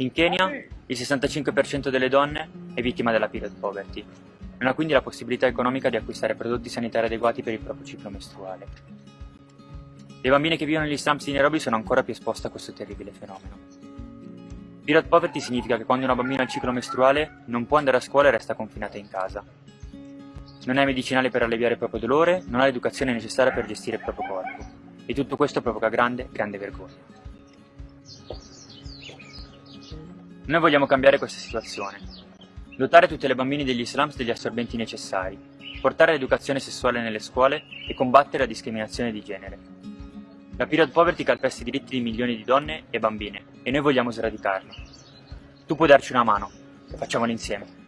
In Kenya il 65% delle donne è vittima della period poverty, non ha quindi la possibilità economica di acquistare prodotti sanitari adeguati per il proprio ciclo mestruale. Le bambine che vivono negli slums di Nairobi sono ancora più esposte a questo terribile fenomeno. Period poverty significa che quando una bambina ha il ciclo mestruale non può andare a scuola e resta confinata in casa. Non ha medicinali per alleviare il proprio dolore, non ha l'educazione necessaria per gestire il proprio corpo. E tutto questo provoca grande, grande vergogna. Noi vogliamo cambiare questa situazione. Dotare tutte le bambine degli slums degli assorbenti necessari, portare l'educazione sessuale nelle scuole e combattere la discriminazione di genere. La period poverty calpesta i diritti di milioni di donne e bambine e noi vogliamo sradicarla. Tu puoi darci una mano, facciamolo insieme.